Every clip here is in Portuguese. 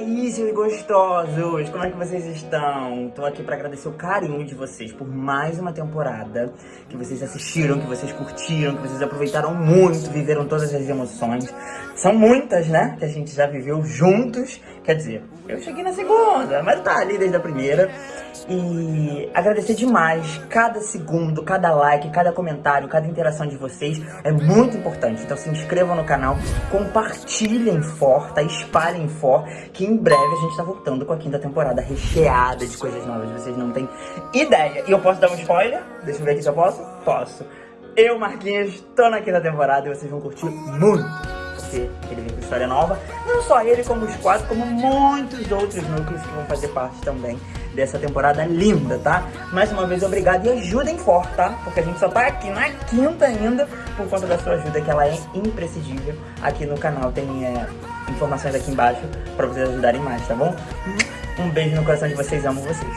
aí, seus gostosos? Como é que vocês estão? Tô aqui pra agradecer o carinho de vocês por mais uma temporada que vocês assistiram, que vocês curtiram, que vocês aproveitaram muito, viveram todas as emoções. São muitas, né? Que a gente já viveu juntos. Quer dizer, eu cheguei na segunda, mas tá ali desde a primeira. E agradecer demais cada segundo, cada like, cada comentário, cada interação de vocês é muito importante. Então se inscrevam no canal, compartilhem for, tá? Espalhem for, que em breve a gente tá voltando com a quinta temporada recheada de coisas novas. Vocês não têm ideia. E eu posso dar um spoiler? Deixa eu ver aqui se eu posso. Posso. Eu, Marquinhos, tô na quinta temporada e vocês vão curtir muito ele vem com história nova. Não só ele, como os quatro, como muitos outros núcleos que vão fazer parte também dessa temporada linda, tá? Mais uma vez, obrigado e ajudem forte, tá? Porque a gente só tá aqui na quinta ainda por conta da sua ajuda, que ela é imprescindível. Aqui no canal tem é, informações aqui embaixo pra vocês ajudarem mais, tá bom? Um beijo no coração de vocês, amo vocês.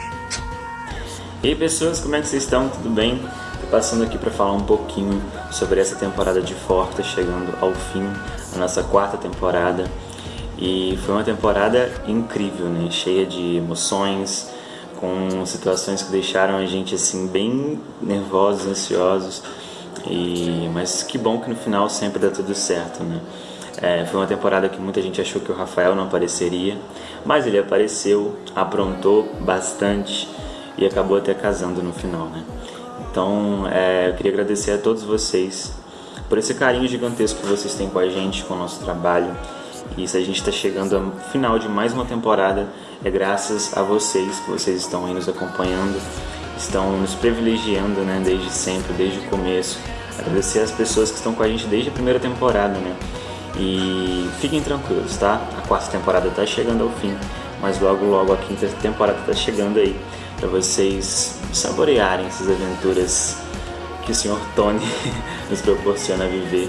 E aí pessoas, como é que vocês estão? Tudo bem? Tô passando aqui para falar um pouquinho sobre essa temporada de Forta chegando ao fim, a nossa quarta temporada. E foi uma temporada incrível, né? Cheia de emoções, com situações que deixaram a gente assim bem nervosos, ansiosos. E mas que bom que no final sempre dá tudo certo, né? É, foi uma temporada que muita gente achou que o Rafael não apareceria, mas ele apareceu, aprontou bastante e acabou até casando no final, né? Então, é, eu queria agradecer a todos vocês por esse carinho gigantesco que vocês têm com a gente, com o nosso trabalho. E se a gente está chegando ao final de mais uma temporada, é graças a vocês que vocês estão aí nos acompanhando, estão nos privilegiando, né, desde sempre, desde o começo. Agradecer as pessoas que estão com a gente desde a primeira temporada, né? E fiquem tranquilos, tá? A quarta temporada está chegando ao fim, mas logo logo a quinta temporada está chegando aí para vocês saborearem essas aventuras que o Sr. Tony nos proporciona viver.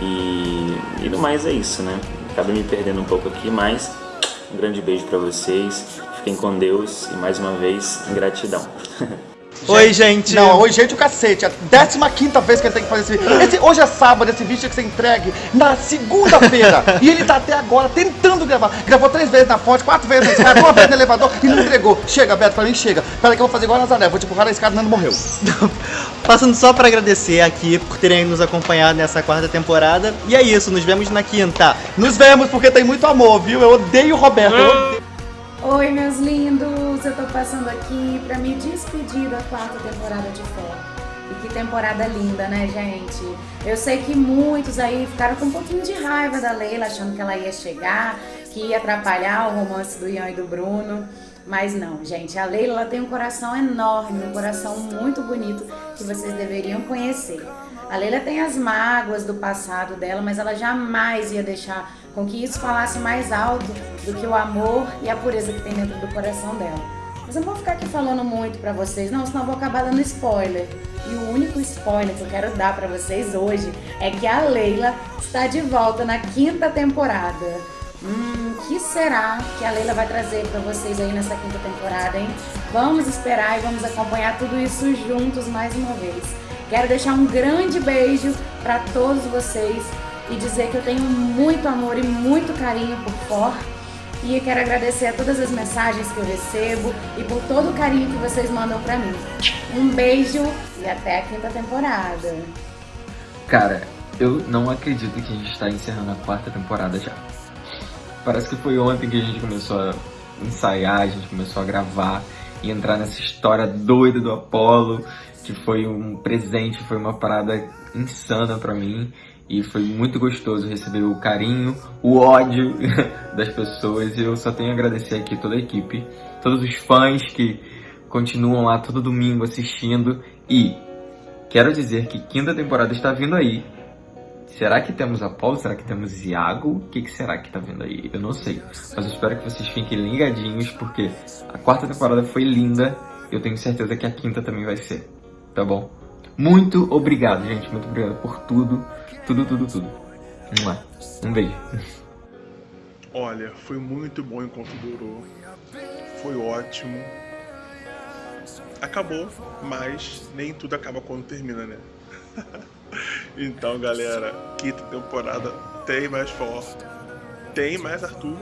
E, e no mais é isso, né? Acabei me perdendo um pouco aqui, mas um grande beijo para vocês. Fiquem com Deus e mais uma vez, gratidão. Oi, gente. Não, oi, gente, o cacete. A 15 vez que ele tem que fazer esse vídeo. Esse, hoje é sábado, esse vídeo tinha que ser entregue na segunda-feira. e ele tá até agora tentando gravar. Gravou três vezes na fonte, quatro vezes na escada, uma vez no elevador e não entregou. Chega, Beto, pra mim chega. Peraí que eu vou fazer igual a Nazaré. Vou te empurrar na escada e Nando morreu. Passando só pra agradecer aqui por terem nos acompanhado nessa quarta temporada. E é isso, nos vemos na quinta. Nos vemos porque tem muito amor, viu? Eu odeio o Roberto. Eu odeio... Oi, meus lindos! Eu tô passando aqui pra me despedir da quarta temporada de Fé. E que temporada linda, né, gente? Eu sei que muitos aí ficaram com um pouquinho de raiva da Leila, achando que ela ia chegar, que ia atrapalhar o romance do Ian e do Bruno. Mas não, gente, a Leila ela tem um coração enorme, um coração muito bonito que vocês deveriam conhecer. A Leila tem as mágoas do passado dela, mas ela jamais ia deixar com que isso falasse mais alto do que o amor e a pureza que tem dentro do coração dela. Mas eu não vou ficar aqui falando muito pra vocês, não, senão eu vou acabar dando spoiler. E o único spoiler que eu quero dar pra vocês hoje é que a Leila está de volta na quinta temporada. Hum, que será que a Leila vai trazer para vocês aí nessa quinta temporada, hein? Vamos esperar e vamos acompanhar tudo isso juntos mais uma vez. Quero deixar um grande beijo para todos vocês e dizer que eu tenho muito amor e muito carinho por For. E quero agradecer a todas as mensagens que eu recebo e por todo o carinho que vocês mandam para mim. Um beijo e até a quinta temporada. Cara, eu não acredito que a gente está encerrando a quarta temporada já. Parece que foi ontem que a gente começou a ensaiar, a gente começou a gravar e entrar nessa história doida do Apollo que foi um presente, foi uma parada insana para mim. E foi muito gostoso receber o carinho, o ódio das pessoas. E eu só tenho a agradecer aqui toda a equipe, todos os fãs que continuam lá todo domingo assistindo. E quero dizer que quinta temporada está vindo aí. Será que temos Apolo? Será que temos Iago? O que, que será que está vindo aí? Eu não sei. Mas eu espero que vocês fiquem ligadinhos, porque a quarta temporada foi linda. Eu tenho certeza que a quinta também vai ser tá bom? Muito obrigado, gente. Muito obrigado por tudo. Tudo, tudo, tudo. Um beijo. Olha, foi muito bom enquanto durou. Foi ótimo. Acabou, mas nem tudo acaba quando termina, né? então, galera, quinta temporada tem mais forte, tem mais Arthur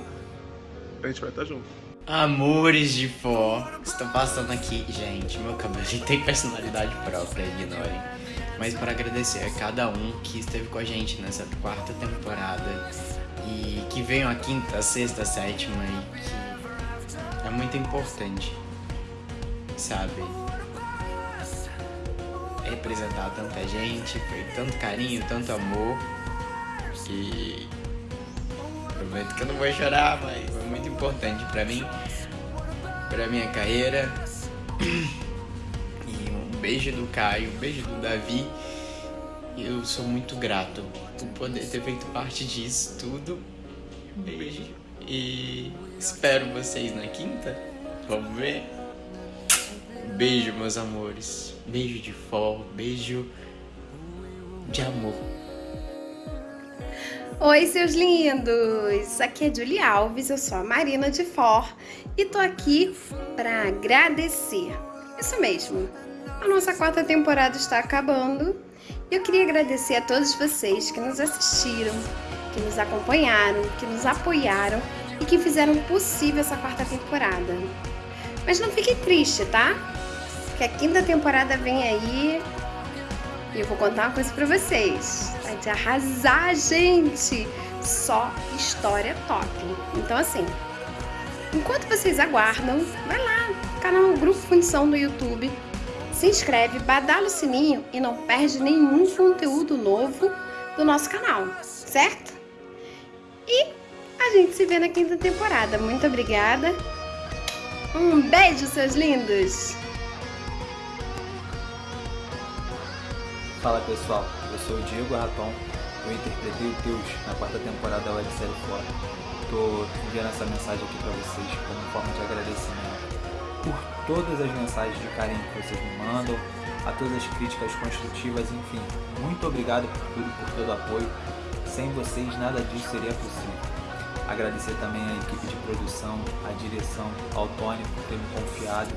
a gente vai estar junto. Amores de fó, estou passando aqui. Gente, meu cabelo tem personalidade própria, ignorem. Mas para agradecer a cada um que esteve com a gente nessa quarta temporada e que veio a quinta, a sexta, a sétima e que é muito importante, sabe? Representar tanta gente, foi tanto carinho, tanto amor que prometo que eu não vou chorar, mas foi muito importante pra mim, pra minha carreira. E um beijo do Caio, um beijo do Davi. Eu sou muito grato por poder ter feito parte disso tudo. Um beijo. E espero vocês na quinta. Vamos ver? Beijo, meus amores. Beijo de fó, beijo de amor. Oi, seus lindos! Aqui é Julie Alves, eu sou a Marina de For e tô aqui para agradecer. Isso mesmo, a nossa quarta temporada está acabando e eu queria agradecer a todos vocês que nos assistiram, que nos acompanharam, que nos apoiaram e que fizeram possível essa quarta temporada. Mas não fiquem triste, tá? Que a quinta temporada vem aí e eu vou contar uma coisa pra vocês. Vai de arrasar, gente! Só história top. Então, assim, enquanto vocês aguardam, vai lá, canal Grupo Fundição no YouTube, se inscreve, badala o sininho e não perde nenhum conteúdo novo do nosso canal, certo? E a gente se vê na quinta temporada. Muito obrigada. Um beijo, seus lindos! Fala pessoal, eu sou o Diego Raton, eu interpretei o Teus na quarta temporada da websérie Fora. Tô enviando essa mensagem aqui para vocês como forma de agradecimento por todas as mensagens de carinho que vocês me mandam, a todas as críticas construtivas, enfim. Muito obrigado por tudo, por todo o apoio. Sem vocês nada disso seria possível. Agradecer também à equipe de produção, à direção, ao Tony por ter me confiado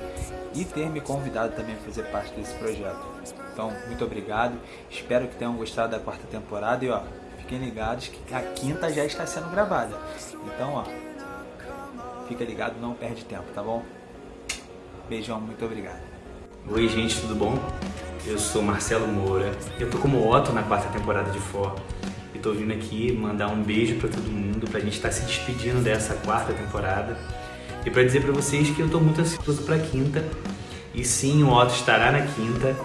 e ter me convidado também a fazer parte desse projeto. Então, muito obrigado. Espero que tenham gostado da quarta temporada e ó, fiquem ligados que a quinta já está sendo gravada. Então, ó, fica ligado, não perde tempo, tá bom? Beijão, muito obrigado. Oi gente, tudo bom? Eu sou Marcelo Moura, eu tô como Otto na quarta temporada de For e tô vindo aqui mandar um beijo pra todo mundo, pra gente estar tá se despedindo dessa quarta temporada e pra dizer pra vocês que eu tô muito ansioso pra quinta e sim, o Otto estará na quinta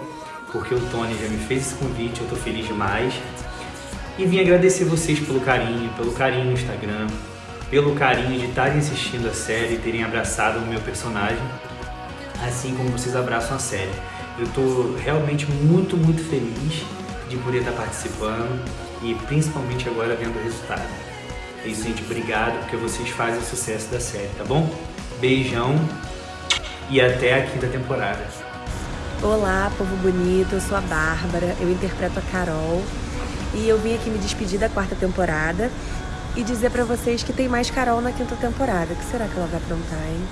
porque o Tony já me fez esse convite, eu tô feliz demais e vim agradecer vocês pelo carinho, pelo carinho no Instagram, pelo carinho de estarem assistindo a série e terem abraçado o meu personagem assim como vocês abraçam a série. Eu estou realmente muito, muito feliz de poder estar participando e principalmente agora vendo o resultado. É isso, gente. Obrigado, porque vocês fazem o sucesso da série, tá bom? Beijão e até a quinta temporada. Olá, povo bonito. Eu sou a Bárbara, eu interpreto a Carol e eu vim aqui me despedir da quarta temporada e dizer pra vocês que tem mais Carol na quinta temporada. O que será que ela vai aprontar, hein?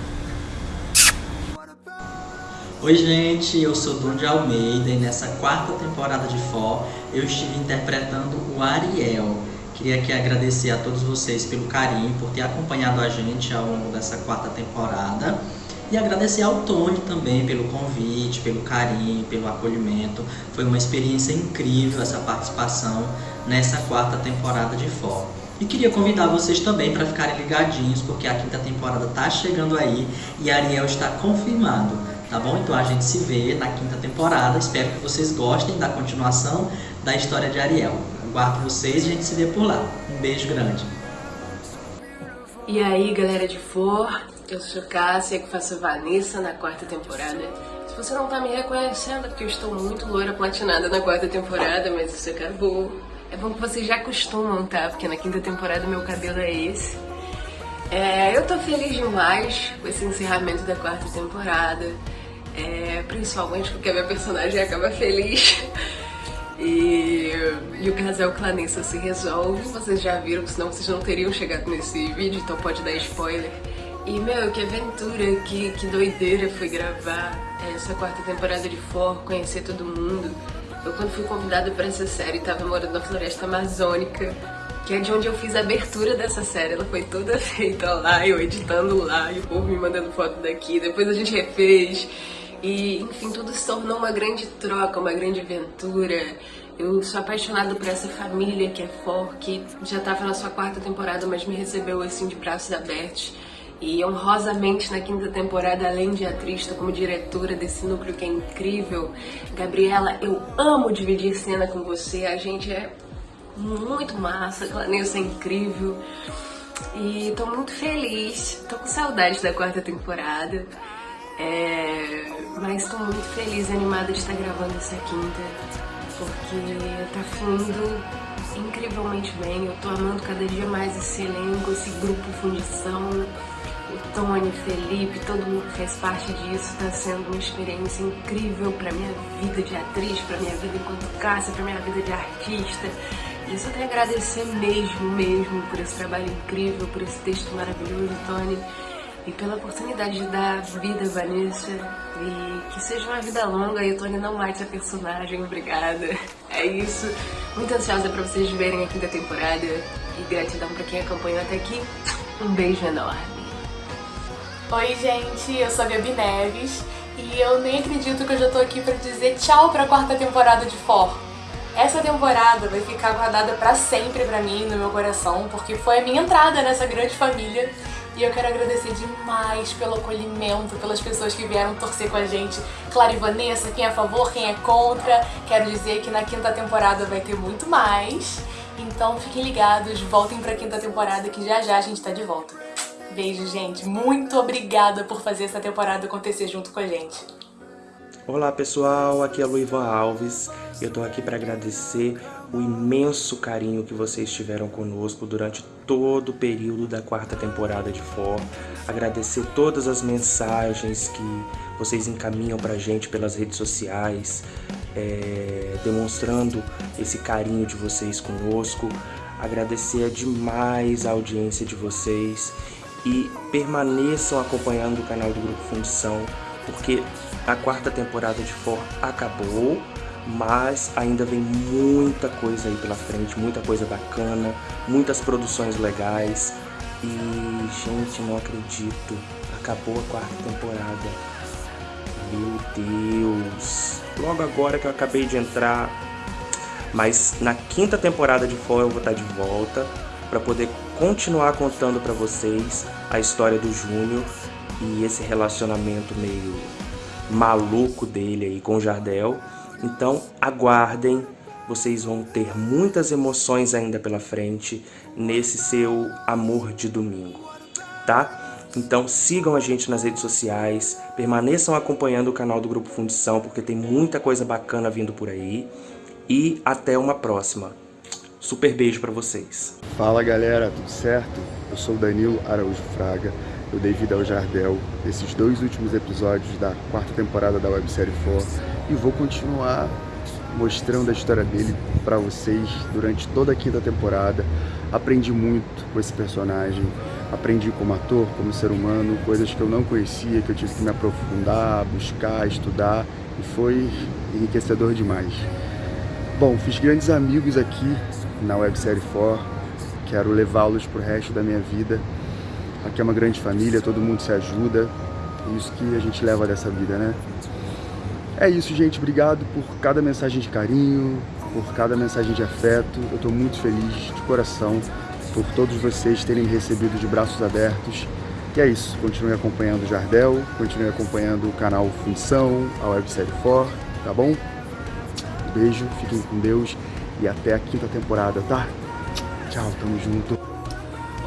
Oi gente, eu sou Dom de Almeida e nessa quarta temporada de Fó eu estive interpretando o Ariel. Queria aqui agradecer a todos vocês pelo carinho, por ter acompanhado a gente ao longo dessa quarta temporada e agradecer ao Tony também pelo convite, pelo carinho, pelo acolhimento. Foi uma experiência incrível essa participação nessa quarta temporada de Fó. E queria convidar vocês também para ficarem ligadinhos, porque a quinta temporada está chegando aí e Ariel está confirmado tá bom? Então a gente se vê na quinta temporada. Espero que vocês gostem da continuação da história de Ariel. Aguardo vocês e a gente se vê por lá. Um beijo grande. E aí, galera de For, eu sou Cássia, que faço Vanessa na quarta temporada. Se você não tá me reconhecendo, é porque eu estou muito loira platinada na quarta temporada, mas isso acabou. É bom que vocês já acostumam, tá? Porque na quinta temporada meu cabelo é esse. É, eu tô feliz demais com esse encerramento da quarta temporada. É, principalmente porque a minha personagem acaba feliz. E, e o casal Clanessa se resolve. Vocês já viram, senão vocês não teriam chegado nesse vídeo, então pode dar spoiler. E, meu, que aventura, que, que doideira foi gravar essa quarta temporada de For, conhecer todo mundo. Eu, quando fui convidada para essa série, estava morando na floresta amazônica que é de onde eu fiz a abertura dessa série. Ela foi toda feita lá, eu editando lá, e o povo me mandando foto daqui. Depois a gente refez. E, enfim, tudo se tornou uma grande troca, uma grande aventura. Eu sou apaixonada por essa família que é For, que já estava na sua quarta temporada, mas me recebeu assim de braços abertos. E honrosamente na quinta temporada, além de atriz, tô como diretora desse núcleo que é incrível. Gabriela, eu amo dividir cena com você, a gente é muito massa, a Clanessa é incrível. E tô muito feliz, tô com saudade da quarta temporada. É... Mas tô muito feliz e animada de estar gravando essa quinta, porque tá fluindo incrivelmente bem. Eu tô amando cada dia mais esse elenco, esse grupo Fundição o Tony, Felipe, todo mundo que fez parte disso, está sendo uma experiência incrível para minha vida de atriz, para minha vida enquanto Cássia, para minha vida de artista. E eu só tenho a agradecer mesmo, mesmo por esse trabalho incrível, por esse texto maravilhoso, Tony, e pela oportunidade de dar vida a Vanessa e que seja uma vida longa e o Tony não mate a personagem, obrigada. É isso. Muito ansiosa para vocês verem a quinta temporada e gratidão para quem acompanhou até aqui. Um beijo enorme. Oi gente, eu sou a Gabi Neves e eu nem acredito que eu já tô aqui pra dizer tchau pra quarta temporada de For. Essa temporada vai ficar guardada pra sempre pra mim, no meu coração, porque foi a minha entrada nessa grande família e eu quero agradecer demais pelo acolhimento, pelas pessoas que vieram torcer com a gente. Clara e Vanessa, quem é a favor, quem é contra. Quero dizer que na quinta temporada vai ter muito mais. Então fiquem ligados, voltem pra quinta temporada que já já a gente tá de volta. Beijo, gente. Muito obrigada por fazer essa temporada acontecer junto com a gente. Olá pessoal, aqui é Luivan Alves. Eu tô aqui para agradecer o imenso carinho que vocês tiveram conosco durante todo o período da quarta temporada de For. Agradecer todas as mensagens que vocês encaminham pra gente pelas redes sociais, é, demonstrando esse carinho de vocês conosco. Agradecer demais a audiência de vocês e permaneçam acompanhando o canal do Grupo Fundição, porque a quarta temporada de For acabou, mas ainda vem muita coisa aí pela frente, muita coisa bacana, muitas produções legais. E, gente, não acredito, acabou a quarta temporada. Meu Deus! Logo agora que eu acabei de entrar, mas na quinta temporada de For eu vou estar de volta para poder continuar contando para vocês a história do Júnior e esse relacionamento meio maluco dele aí com o Jardel. Então aguardem, vocês vão ter muitas emoções ainda pela frente nesse seu amor de domingo, tá? Então sigam a gente nas redes sociais, permaneçam acompanhando o canal do Grupo Fundição, porque tem muita coisa bacana vindo por aí. E até uma próxima. Super beijo para vocês. Fala galera, tudo certo? Eu sou o Danilo Araújo Fraga, eu dei vida ao Jardel esses dois últimos episódios da quarta temporada da websérie 4 e vou continuar mostrando a história dele para vocês durante toda a quinta temporada. Aprendi muito com esse personagem, aprendi como ator, como ser humano, coisas que eu não conhecia, que eu tive que me aprofundar, buscar, estudar e foi enriquecedor demais. Bom, fiz grandes amigos aqui na websérie For. Quero levá-los para o resto da minha vida. Aqui é uma grande família, todo mundo se ajuda. É isso que a gente leva dessa vida, né? É isso, gente. Obrigado por cada mensagem de carinho, por cada mensagem de afeto. Eu estou muito feliz de coração por todos vocês terem me recebido de braços abertos. E é isso. Continue acompanhando o Jardel, continue acompanhando o canal Função, a websérie For, tá bom? Beijo, fiquem com Deus e até a quinta temporada, tá? Tchau, tamo junto.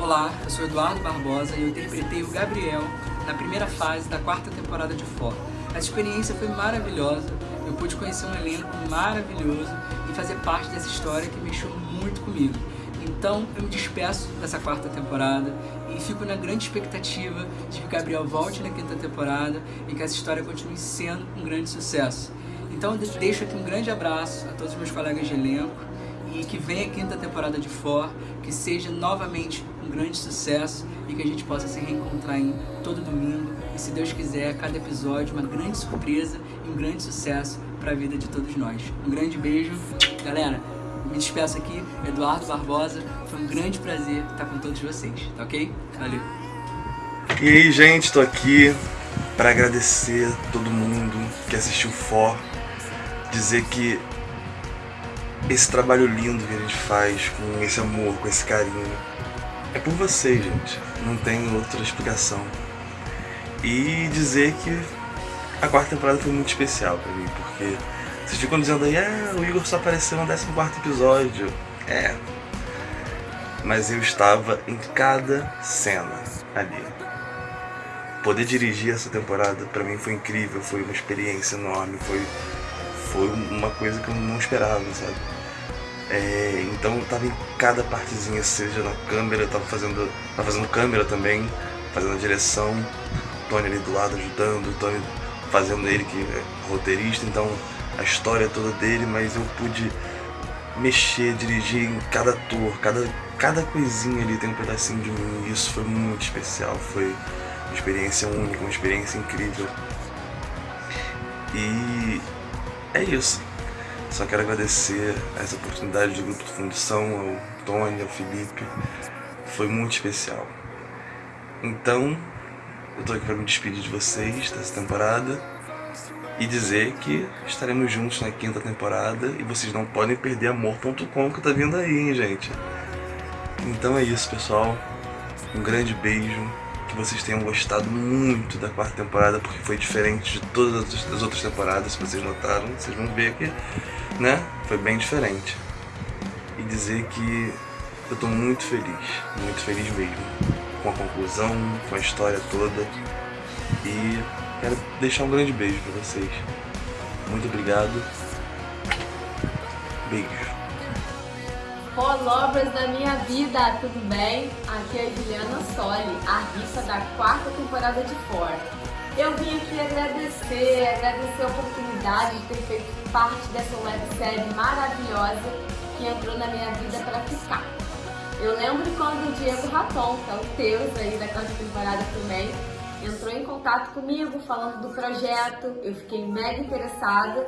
Olá, eu sou Eduardo Barbosa e eu interpretei o Gabriel na primeira fase da quarta temporada de For. A experiência foi maravilhosa, eu pude conhecer um elenco maravilhoso e fazer parte dessa história que mexeu muito comigo. Então eu me despeço dessa quarta temporada e fico na grande expectativa de que o Gabriel volte na quinta temporada e que essa história continue sendo um grande sucesso. Então deixo aqui um grande abraço a todos os meus colegas de elenco e que venha a quinta temporada de For, que seja novamente um grande sucesso e que a gente possa se reencontrar em todo domingo e se Deus quiser, cada episódio uma grande surpresa e um grande sucesso para a vida de todos nós. Um grande beijo, galera, me despeço aqui, Eduardo Barbosa. Foi um grande prazer estar com todos vocês, tá ok? Valeu. E aí, gente, tô aqui para agradecer todo mundo que assistiu For, dizer que esse trabalho lindo que a gente faz, com esse amor, com esse carinho, é por vocês, gente. Não tem outra explicação. E dizer que a quarta temporada foi muito especial pra mim, porque vocês ficam dizendo aí, ah, o Igor só apareceu no 14 episódio. É. Mas eu estava em cada cena ali. Poder dirigir essa temporada pra mim foi incrível, foi uma experiência enorme, foi, foi uma coisa que eu não esperava, sabe? É, então eu tava em cada partezinha, seja na câmera, eu tava fazendo, tava fazendo câmera também, fazendo a direção, o Tony ali do lado ajudando, o Tony fazendo ele que é roteirista, então a história toda dele, mas eu pude mexer, dirigir em cada ator, cada, cada coisinha ali tem um pedacinho de mim, e isso foi muito especial, foi uma experiência única, uma experiência incrível. E é isso. Só quero agradecer essa oportunidade do Grupo de Fundição, ao Tony, ao Felipe. Foi muito especial. Então, eu tô aqui para me despedir de vocês dessa temporada e dizer que estaremos juntos na quinta temporada e vocês não podem perder amor.com que tá vindo aí, hein, gente. Então é isso, pessoal. Um grande beijo. Que vocês tenham gostado muito da quarta temporada, porque foi diferente de todas as outras temporadas, se vocês notaram. Vocês vão ver que, né, foi bem diferente. E dizer que eu tô muito feliz, muito feliz mesmo. Com a conclusão, com a história toda. E quero deixar um grande beijo pra vocês. Muito obrigado. Beijo. Followers da minha vida, tudo bem? Aqui é a Juliana Soli, a rifa da quarta temporada de Fora. Eu vim aqui agradecer, agradecer a oportunidade de ter feito parte dessa websérie maravilhosa que entrou na minha vida para ficar. Eu lembro quando o Diego Raton, que é o Teus aí da quarta temporada também, entrou em contato comigo falando do projeto, eu fiquei mega interessada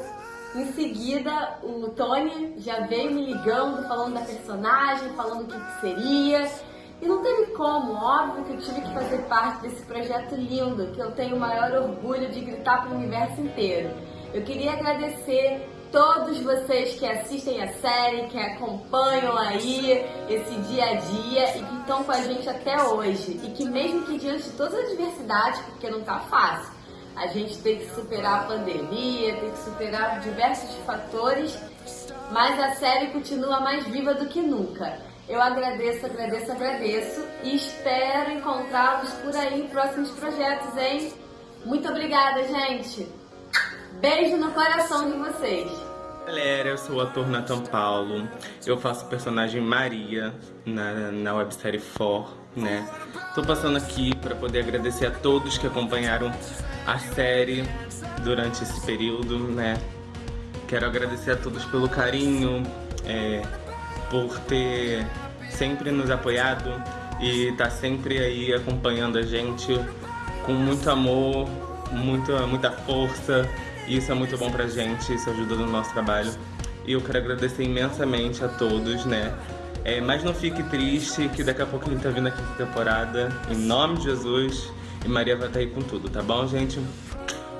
em seguida, o Tony já veio me ligando, falando da personagem, falando o que, que seria. E não teve como, óbvio que eu tive que fazer parte desse projeto lindo, que eu tenho o maior orgulho de gritar para o universo inteiro. Eu queria agradecer todos vocês que assistem a série, que acompanham aí esse dia a dia e que estão com a gente até hoje. E que mesmo que diante de todas as adversidades, porque não tá fácil, a gente tem que superar a pandemia, tem que superar diversos fatores, mas a série continua mais viva do que nunca. Eu agradeço, agradeço, agradeço e espero encontrá-los por aí em próximos projetos, hein? Muito obrigada, gente! Beijo no coração de vocês! Galera, eu sou o ator Nathan Paulo, eu faço o personagem Maria na, na websérie For, né? Tô passando aqui para poder agradecer a todos que acompanharam a série durante esse período, né? Quero agradecer a todos pelo carinho, é, por ter sempre nos apoiado e tá sempre aí acompanhando a gente com muito amor, muita, muita força. E isso é muito bom pra gente, isso ajuda no nosso trabalho. E eu quero agradecer imensamente a todos, né? É, mas não fique triste, que daqui a pouco a gente tá vindo aqui na temporada. Em nome de Jesus. E Maria vai estar aí com tudo, tá bom, gente?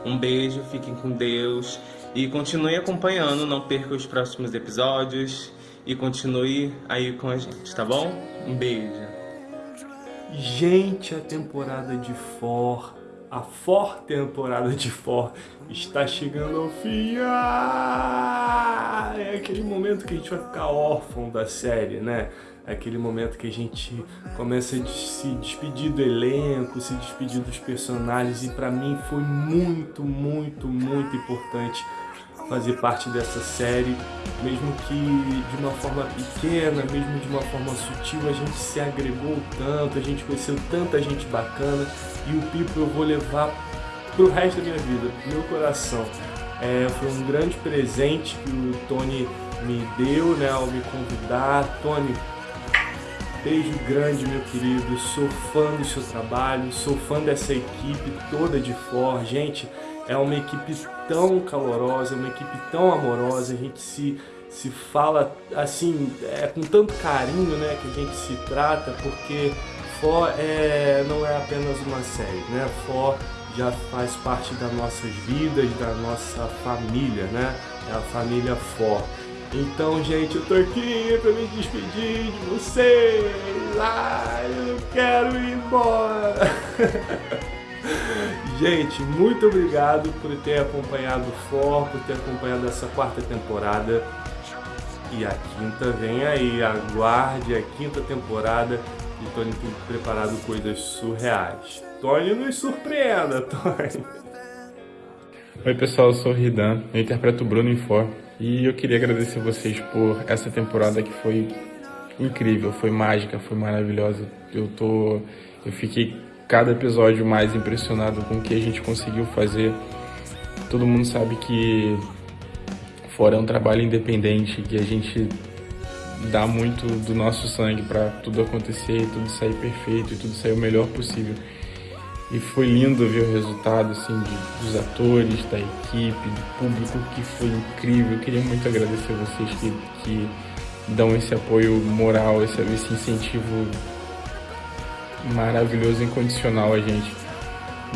Um beijo, fiquem com Deus. E continue acompanhando, não perca os próximos episódios. E continue aí com a gente, tá bom? Um beijo. Gente, a temporada de For, a For temporada de For está chegando ao fim. Ah, é aquele momento que a gente vai ficar órfão da série, né? É aquele momento que a gente começa a se despedir do elenco, se despedir dos personagens e pra mim foi muito, muito, muito importante fazer parte dessa série, mesmo que de uma forma pequena, mesmo de uma forma sutil, a gente se agregou tanto, a gente conheceu tanta gente bacana e o Pipo eu vou levar pro resto da minha vida, pro meu coração. É, foi um grande presente que o Tony me deu, né, ao me convidar. Tony, Beijo grande, meu querido. Sou fã do seu trabalho, sou fã dessa equipe toda de For. Gente, é uma equipe tão calorosa, uma equipe tão amorosa, a gente se, se fala assim, é, com tanto carinho né, que a gente se trata, porque For é, não é apenas uma série, né? For já faz parte das nossas vidas, da nossa família, né? É a família For. Então, gente, eu tô aqui pra me despedir de vocês. Ai, eu quero ir embora. gente, muito obrigado por ter acompanhado o For, por ter acompanhado essa quarta temporada. E a quinta vem aí, aguarde a quinta temporada e Tony tem preparado coisas surreais. Tony nos surpreenda, Tony. Oi pessoal, eu sou o Ridan, eu interpreto o Bruno em For e eu queria agradecer vocês por essa temporada que foi incrível, foi mágica, foi maravilhosa. Eu tô, eu fiquei cada episódio mais impressionado com o que a gente conseguiu fazer. Todo mundo sabe que fora é um trabalho independente, que a gente dá muito do nosso sangue para tudo acontecer tudo sair perfeito e tudo sair o melhor possível. E foi lindo ver o resultado assim, de, dos atores, da equipe, do público, que foi incrível. Eu queria muito agradecer a vocês que, que dão esse apoio moral, esse, esse incentivo maravilhoso, incondicional a gente.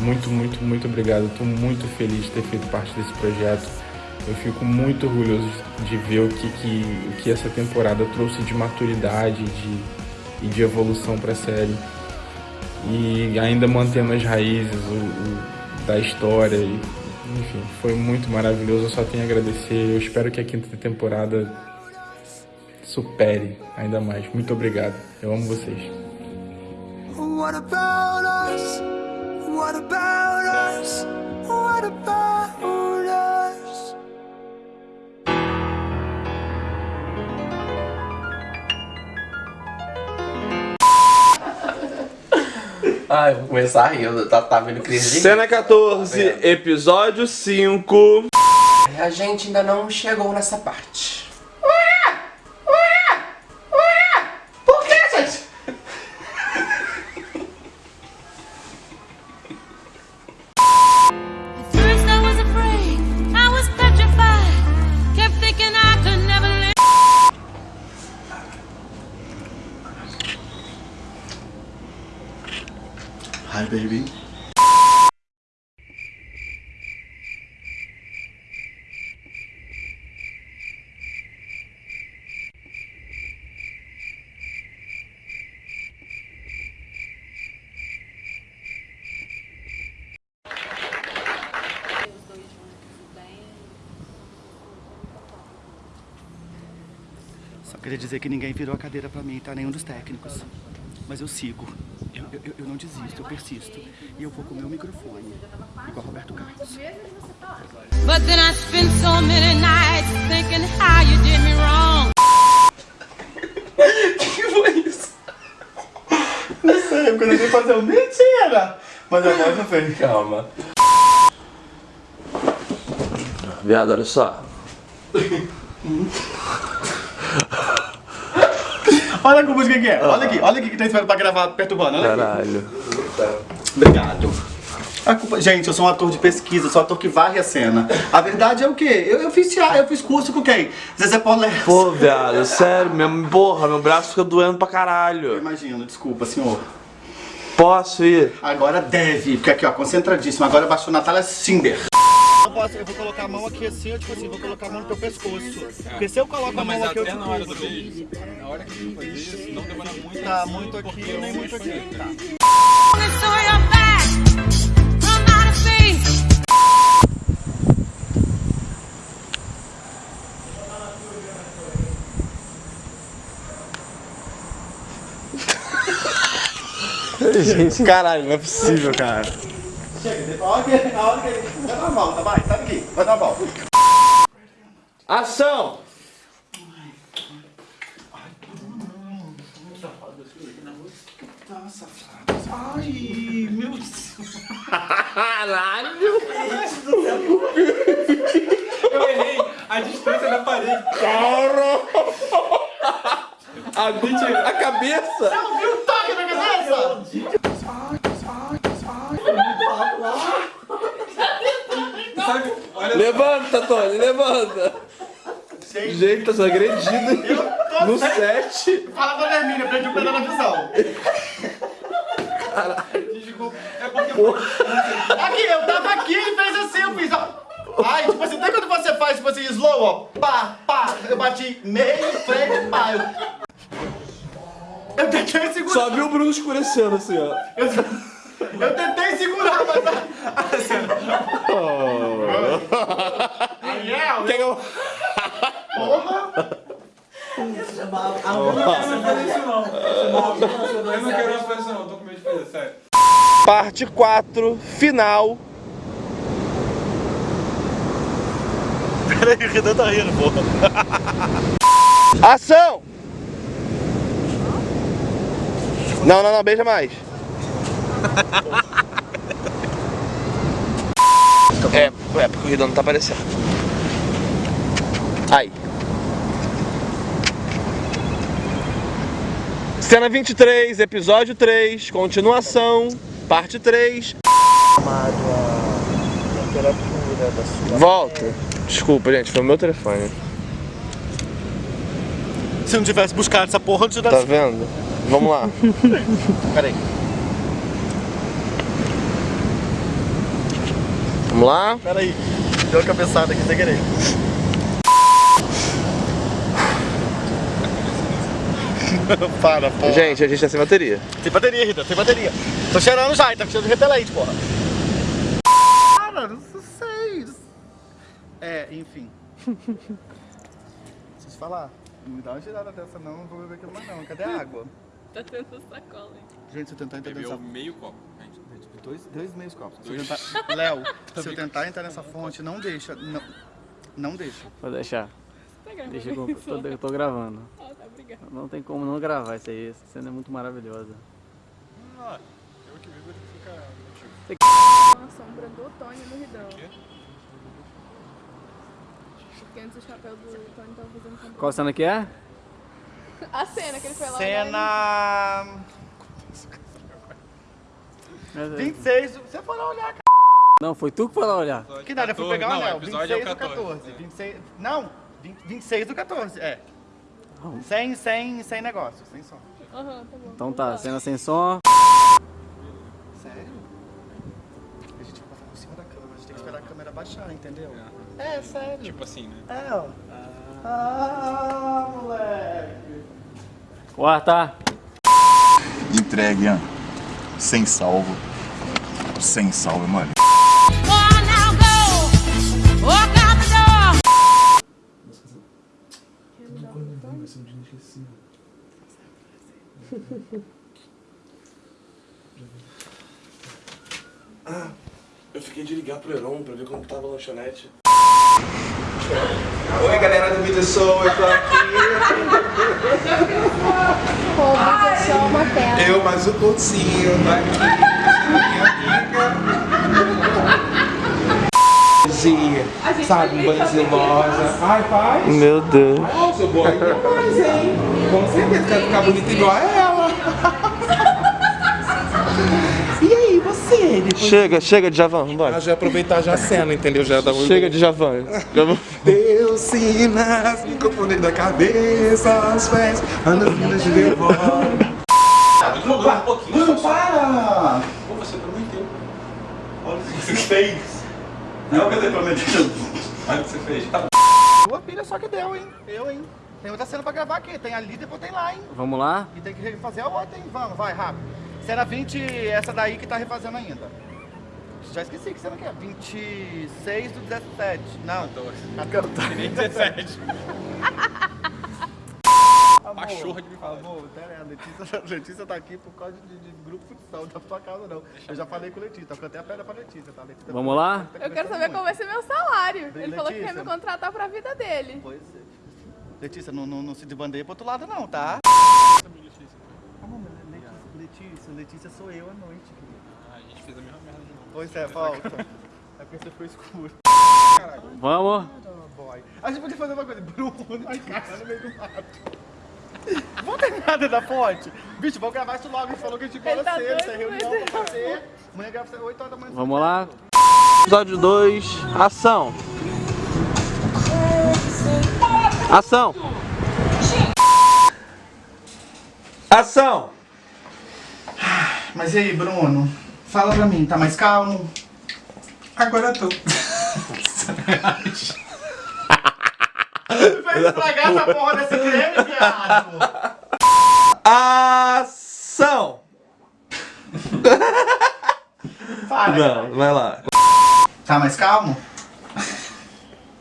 Muito, muito, muito obrigado. Estou muito feliz de ter feito parte desse projeto. Eu fico muito orgulhoso de ver o que, que, o que essa temporada trouxe de maturidade de, e de evolução para a série. E ainda mantendo as raízes o, o, da história. E, enfim, foi muito maravilhoso. Eu só tenho a agradecer. Eu espero que a quinta temporada supere ainda mais. Muito obrigado. Eu amo vocês. What about us? What about us? What about us? Ai, vou começar rindo, tá, tá vendo crise Cena 14, tá episódio 5. A gente ainda não chegou nessa parte. Queria dizer que ninguém virou a cadeira pra mim, tá? Nenhum dos técnicos. Mas eu sigo. Eu, eu, eu não desisto, eu persisto. E eu vou com o meu microfone. Igual Roberto Carlos. But then I spent so many nights thinking how you did me wrong. que foi isso? Não sei, quando eu fui fazer um mentira! Mas a voz não fez. Calma. Viado, olha só. Olha que música que é. Olha aqui, olha aqui que tá esperando pra gravar perturbando. Olha aqui. Caralho. Obrigado. A culpa... Gente, eu sou um ator de pesquisa, eu sou um ator que varre a cena. A verdade é o quê? Eu, eu fiz teatro, eu fiz curso com quem? Zezé Paulés. Pô, viado, sério, meu, porra, meu braço fica doendo pra caralho. Eu imagino, desculpa, senhor. Posso ir? Agora deve, porque aqui, ó, concentradíssimo. Agora baixou Natália Cinder. Eu, posso, eu vou colocar a mão aqui assim, eu, tipo assim, vou colocar a mão no teu pescoço. Porque se eu coloco a mão aqui, eu te na hora do puxo. beijo, na hora que você fazer isso, não demora muito. Tá muito aqui, nem muito aqui. Tá. Gente, caralho, não é possível, cara. Chega, a hora que ele, a hora que ele... Vai dar uma volta, vai, sai daqui, vai dar uma volta. Ação! Nossa, Ai, meu Deus. Caralho! Eu errei a distância da parede. Cara! A, a cabeça! Você ouviu o toque na cabeça? Tony, levanta. Gente, tá sendo agredido no set. Fala pra Hermínia, perdi o pedaço da visão. Desculpa. É porque. Aqui, eu tava aqui e fez assim, eu fiz, ó. Ai, tipo assim, até quando você faz, tipo assim, slow, ó. Pá, pá. Eu bati meio, frente, pá. Eu, eu tentei segurar. Só viu o Bruno escurecendo assim, ó. Eu, eu tentei segurar, mas. Ariel, Quer que eu... Porra! Eu não quero uma expressão, não, tô com medo de fazer, sério. Parte 4, final. Peraí, o Renan tá rindo, pô. Ação! Não, não, não, beija mais. É, é, porque o Ridão não tá aparecendo. Aí. Cena 23, episódio 3, continuação, parte 3. Amado a temperatura da sua Volta. Desculpa, gente, foi o meu telefone. Se não tivesse buscado essa porra, não Tá vendo? Vamos lá. Peraí. Vamos lá. Peraí. Deu uma cabeçada aqui sem querer. Para, porra. Gente, a gente tá sem bateria. Tem bateria, Rita, tem bateria. Tô cheirando já, tá cheirando de repelente, porra. Para, não sei. É, enfim. Preciso falar. Não me dá uma tirada dessa não, não vou beber aquilo mais não. Cadê a água? Tá tendo sacola, hein? Gente, se eu tentar entrar Bebeu meio copo. Dois, dois meios copos. Se eu tentar... Léo, se eu tentar entrar nessa fonte, não deixa. Não, não deixa. Vou deixar. Tá gravando Deixa eu tô, eu tô gravando. Ah, tá, obrigada. Não tem como não gravar isso aí. Essa cena é muito maravilhosa. Ah, eu que vivo ele fica Uma sombra do Tony no Ridão. Porque antes o chapéu do Tony tava fazendo sombra. Qual cena que é? A cena que ele foi lá. Cena... É, 26, você foi lá olhar, cara. Não, foi tu que foi lá olhar. Que nada, eu fui 14, pegar o não, anel. episódio é o 26 do 14, 14. 26, não, 20, 26 do 14, é. Sem, sem, sem negócio, sem som. Aham, tá bom. Então tá, cena sem som. Sério? A gente vai passar por cima da câmera, a gente tem que esperar a câmera baixar, entendeu? É, sério. Tipo assim, né? É, ó. Ah, moleque. Quarta. Entregue, Ian. Sem salvo. Sem salvo, mano. Ah, eu fiquei de ligar pro Heron pra ver como tava a lanchonete. Oi galera do Vídeo Show, eu tô aqui. Mas é só uma tela. Eu mais o Coutinho, tô aqui. Minha amiga. Sabe, um banhozinho rosa. Ai, faz. Meu Deus. Seu boy, faz, hein? Com certeza, quero ficar bonita igual a ela. E aí, você? Depois... Chega, chega de Javan, vambora. Ah, já aproveitar já a cena, entendeu? Já dá um... Chega de Javan. Deus sinas, microfone da cabeça aos pés, ando vindo de devora. Para! Pô, você prometeu. Olha o que você fez. Não é o que eu tenho prometido. Olha o que você fez. Tá bom. Sua filha só que deu, hein? Eu, hein? Tem outra cena pra gravar aqui. Tem ali, depois tem lá, hein? Vamos lá? E tem que fazer a outra, hein? Vamos, vai, rápido. Cena 20, essa daí que tá refazendo ainda. Já esqueci que cena que é. 26 do 17. Não. 14. 17. Pachorra de me falar. Amor, pera aí, a Letícia, a Letícia tá aqui por causa de, de grupo futsal, não tá por tua causa não. Eu já falei com a Letícia, eu cantei a pedra pra Letícia, tá? Letícia Vamos lá? Eu quero saber qual vai ser meu salário. Bem, Ele falou que quer Letícia. me contratar pra vida dele. Pois é. Letícia, não, não, não se desbandeia pro outro lado não, tá? Amor, mas Letícia, Letícia, Letícia sou eu à noite, querido. Ah, a gente fez a mesma merda de novo. Pois é, volta. É porque você ficou escuro. Vamos. Boy. A gente podia fazer uma coisa, Bruno, de cara no meio do mato. Vamos terminar dentro da fonte? Bicho, vamos gravar isso logo. A gente falou que a gente Ele bola tá cedo, doido, tem reunião pra fazer. Amanhã grava 8 horas da manhã. Vamos lá. Episódio 2, ação. Ação! Ação! Mas e aí, Bruno? Fala pra mim, tá mais calmo? Agora eu tô. Vai estragar essa porra desse creme, viado! Ação! Fala, Não, vai lá. Tá mais calmo?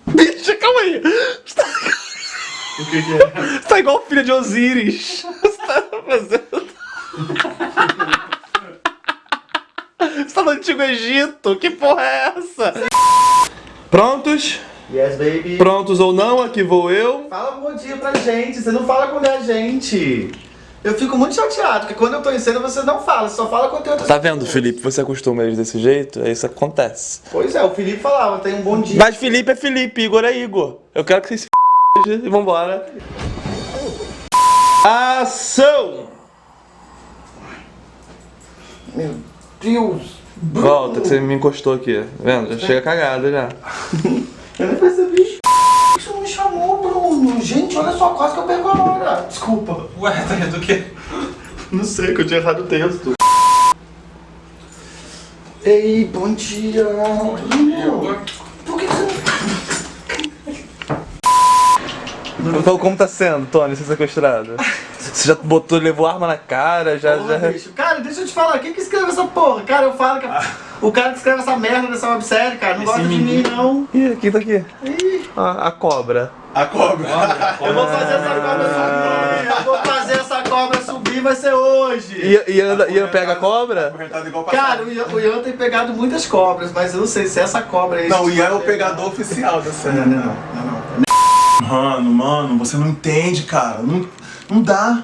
Bicha, calma aí. Você tá... O que que é? Você tá igual filha de Osiris. Você tá fazendo... Você tá no Antigo Egito. Que porra é essa? Prontos? Yes, baby. Prontos ou não? Aqui vou eu. Fala um bom dia pra gente, você não fala quando é a gente. Eu fico muito chateado, porque quando eu tô em cena você não fala, você só fala quando tem outras Tá vendo, Felipe? Você acostuma eles desse jeito? É isso que acontece. Pois é, o Felipe falava, tem um bom dia. Mas Felipe é Felipe, Igor é Igor. Eu quero que vocês se f... e vambora. Ação! Meu Deus! Volta, que você me encostou aqui. Tá vendo? Já chega cagada já. Eu nem percebi. Isso não me chamou, Bruno. Gente, olha só, quase que eu perco a hora. Desculpa. Ué, tá do quê? Não sei, que eu tinha errado o texto. Ei, bom dia. Bom dia. Por que você Então, como tá sendo, Tony, ser sequestrado? Você já botou, levou arma na cara, já... Porra, já... bicho. Cara, deixa eu te falar, quem que escreveu essa porra? Cara, eu falo que o cara que escreve essa merda dessa websérie, cara, não gosta de mim, não. Ih, aqui tá aqui. A, a cobra. A cobra. Eu vou fazer essa cobra subir. Eu vou fazer essa cobra subir, vai ser hoje. Ian, Ian, Ian pega a cobra? Cara, o Ian, o Ian tem pegado muitas cobras, mas eu não sei se essa cobra aí... Não, o Ian é o pegador oficial da série. Não, não, não. Mano, mano, você não entende, cara. Não, não dá.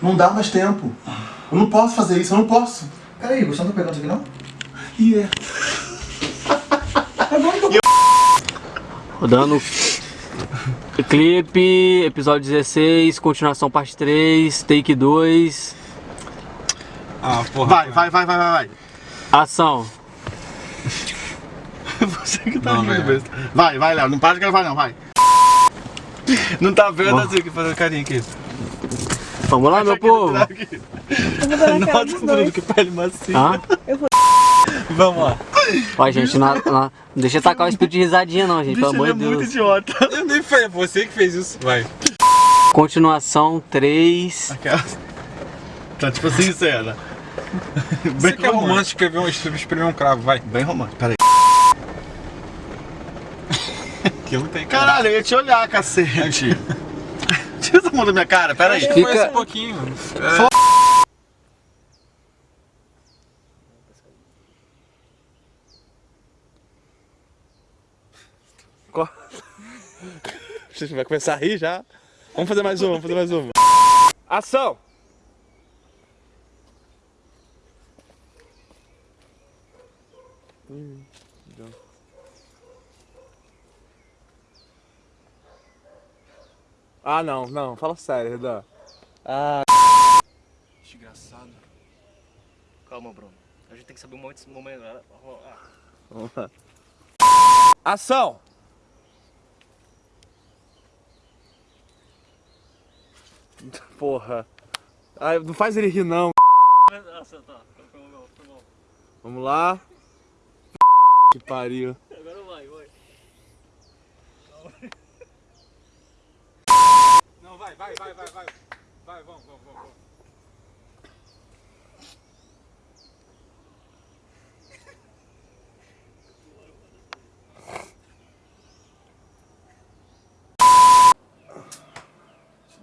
Não dá mais tempo. Eu não posso fazer isso, eu não posso. Peraí, você não tá pegando isso aqui, não? E é. Rodando clipe, episódio 16, continuação parte 3, take 2. Ah, porra. Vai, vai, vai, vai, vai, vai. Ação. Você que tá Não, rindo, besta. Vai, vai, Léo, não para de gravar não, vai. Não tá vendo assim que fazendo carinho aqui. Vamos lá, meu povo. Nossa, Bruno, que pele macia. Hã? Vamos lá. Ó, gente, não, não, deixa eu tacar o espírito de risadinha não, gente, pelo amor de Deus. é idiota. Eu nem foi você que fez isso. Vai. Continuação 3. Aquela... Tá tipo assim, cena. Você que é romântico, escrever um, espremer um cravo, vai. Bem romântico, peraí. Que não tem Caralho, eu ia te olhar, cacete. Tira essa mão da minha cara, peraí. Foi esse pouquinho. Fo- Você vai começar a rir já? Vamos fazer mais uma, vamos fazer mais uma. Ação! Hum. Ah, não, não, fala sério, Redan. Ah. Desgraçado. Calma, Bruno. A gente tem que saber o momento. momento ah. Vamos lá. Ação! Porra. Ai, não faz ele rir, não. Nossa, tá. Foi bom, foi bom. Vamos lá. Que pariu. Agora vai, vai. Não, vai, vai, vai, vai, vai. Vai, vamos, vamos, vamos.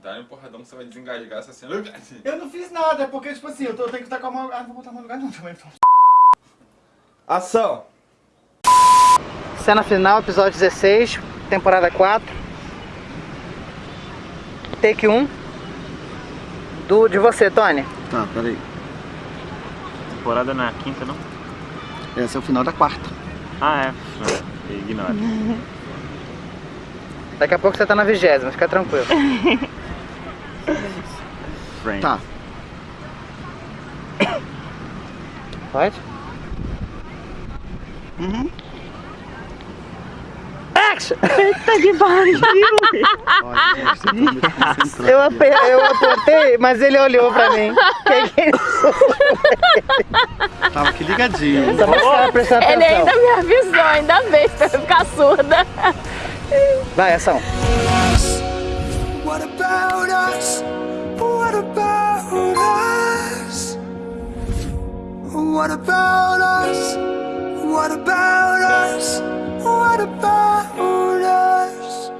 Dá um porradão, você vai desengasgar essa cena. Eu não fiz nada, é porque, tipo assim, eu, tô, eu tenho que estar com a mão... Ah, não vou botar a mão no lugar não também, então. Ação! Cena final, episódio 16, temporada 4. Take 1. Do, de você, Tony. Tá, peraí. Temporada na quinta, não? Esse é o final da quarta. Ah, é. Ignora. Daqui a pouco você tá na vigésima, fica tranquilo. Friend. Tá. Pode? Uhum. Action! Eita que pariu! Eu, ape- eu apontei, mas ele olhou pra mim. Que que é isso? Tava aqui ligadinho. Ele ainda me avisou, ainda bem, pra eu ficar surda. Vai, ação. What about us? What about us? What about us? What about us? What about us?